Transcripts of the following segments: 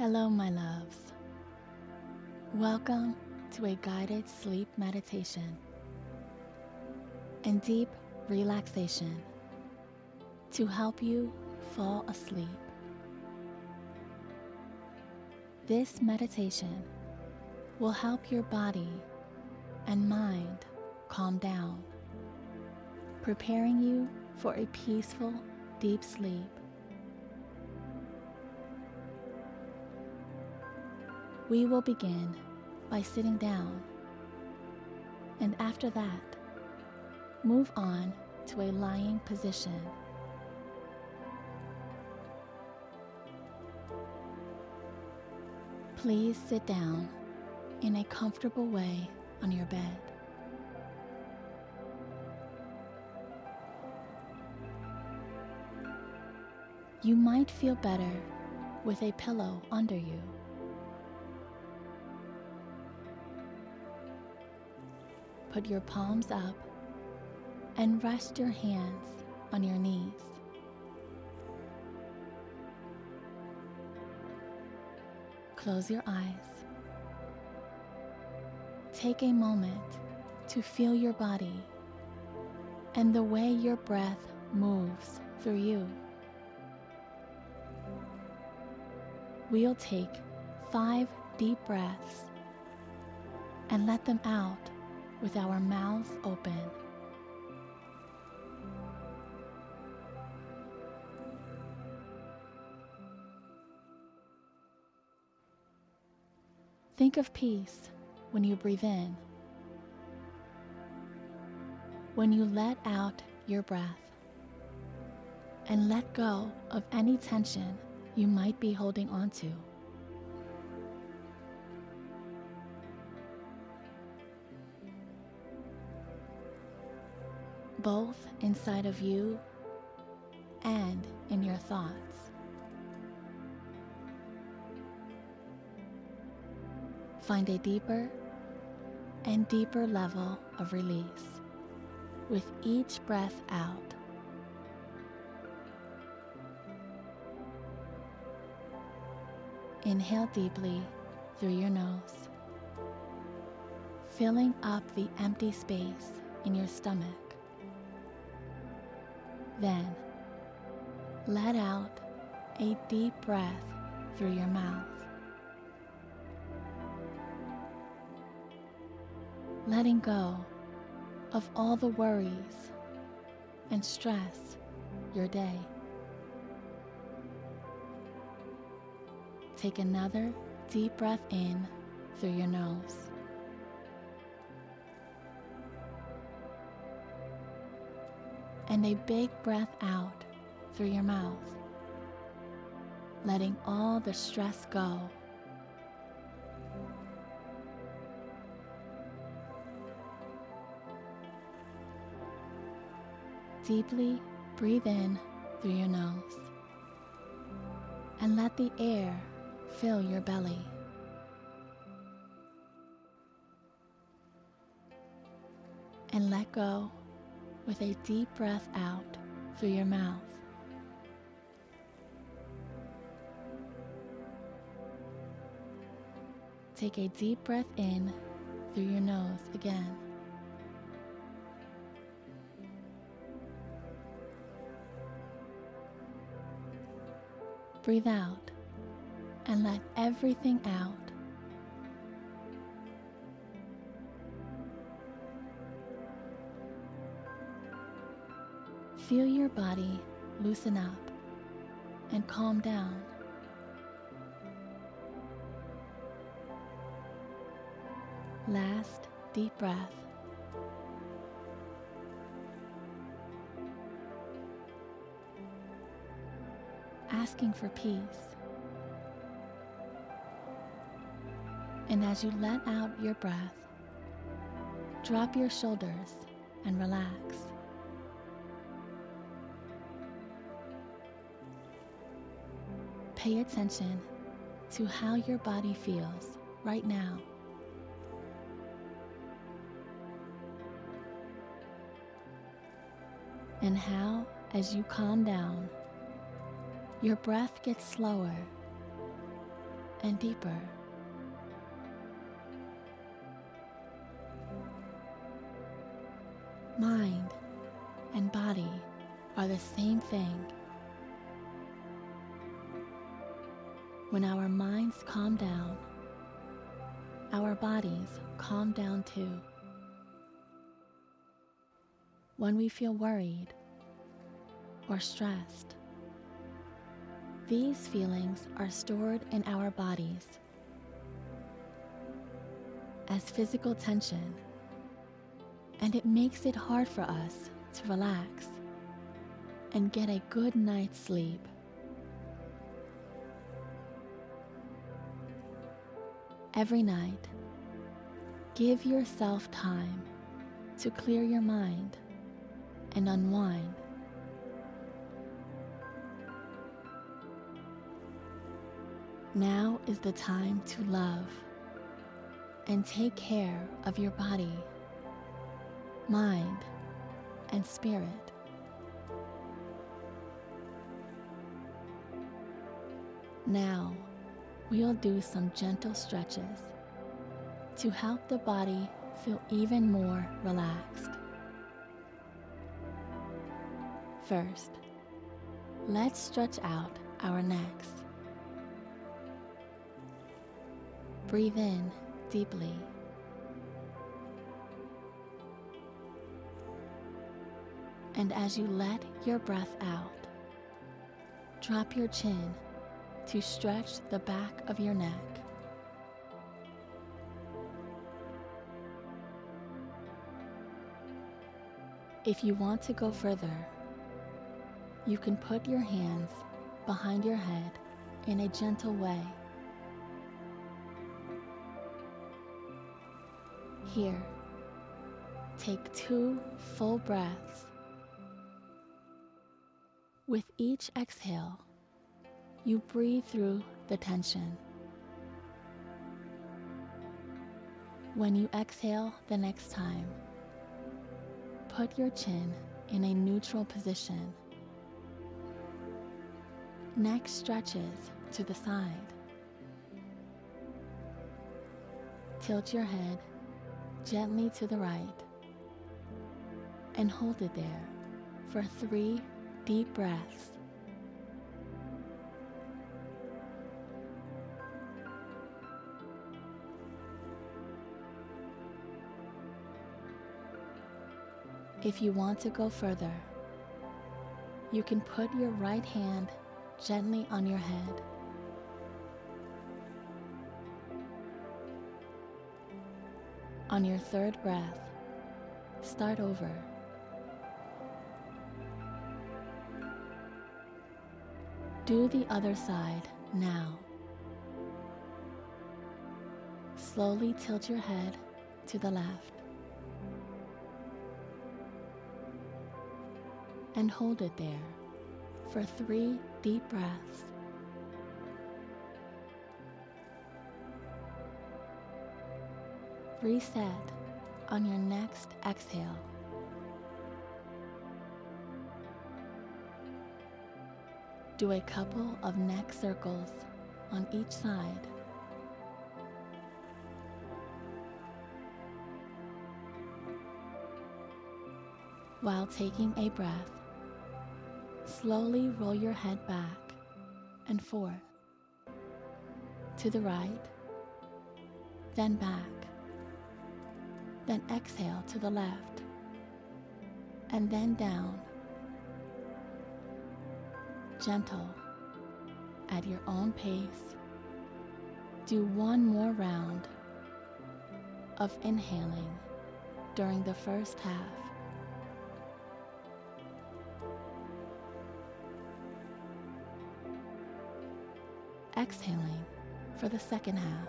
Hello, my loves. Welcome to a guided sleep meditation and deep relaxation to help you fall asleep. This meditation will help your body and mind calm down, preparing you for a peaceful, deep sleep. We will begin by sitting down, and after that, move on to a lying position. Please sit down in a comfortable way on your bed. You might feel better with a pillow under you. Put your palms up and rest your hands on your knees. Close your eyes. Take a moment to feel your body and the way your breath moves through you. We'll take five deep breaths and let them out with our mouths open. Think of peace when you breathe in. When you let out your breath and let go of any tension you might be holding onto. Both inside of you and in your thoughts. Find a deeper and deeper level of release with each breath out. Inhale deeply through your nose, filling up the empty space in your stomach. Then, let out a deep breath through your mouth. Letting go of all the worries and stress your day. Take another deep breath in through your nose. And a big breath out through your mouth, letting all the stress go. Deeply breathe in through your nose and let the air fill your belly. And let go with a deep breath out through your mouth. Take a deep breath in through your nose again. Breathe out and let everything out. Feel your body loosen up and calm down. Last deep breath. Asking for peace. And as you let out your breath, drop your shoulders and relax. Pay attention to how your body feels right now. And how, as you calm down, your breath gets slower and deeper. Mind and body are the same thing. When our minds calm down, our bodies calm down too. When we feel worried or stressed, these feelings are stored in our bodies as physical tension, and it makes it hard for us to relax and get a good night's sleep. Every night, give yourself time to clear your mind and unwind. Now is the time to love and take care of your body, mind, and spirit. Now, we'll do some gentle stretches to help the body feel even more relaxed. First, let's stretch out our necks. Breathe in deeply. And as you let your breath out, drop your chin to stretch the back of your neck. If you want to go further, you can put your hands behind your head in a gentle way. Here, take two full breaths. With each exhale, you breathe through the tension. When you exhale the next time, put your chin in a neutral position. Neck stretches to the side. Tilt your head gently to the right and hold it there for three deep breaths. If you want to go further, you can put your right hand gently on your head. On your third breath, start over. Do the other side now. Slowly tilt your head to the left. And hold it there for three deep breaths. Reset on your next exhale. Do a couple of neck circles on each side. While taking a breath, slowly roll your head back and forth, to the right, then back, then exhale to the left, and then down. Gentle, at your own pace. Do one more round of inhaling during the first half. Exhaling for the second half.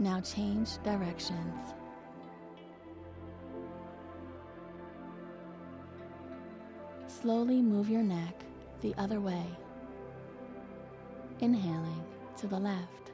Now change directions. Slowly move your neck the other way. Inhaling to the left.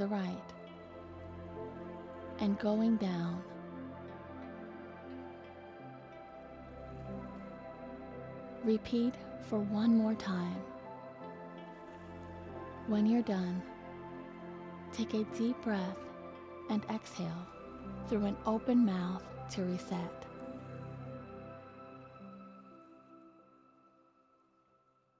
The right and going down. Repeat for one more time. When you're done, take a deep breath and exhale through an open mouth to reset.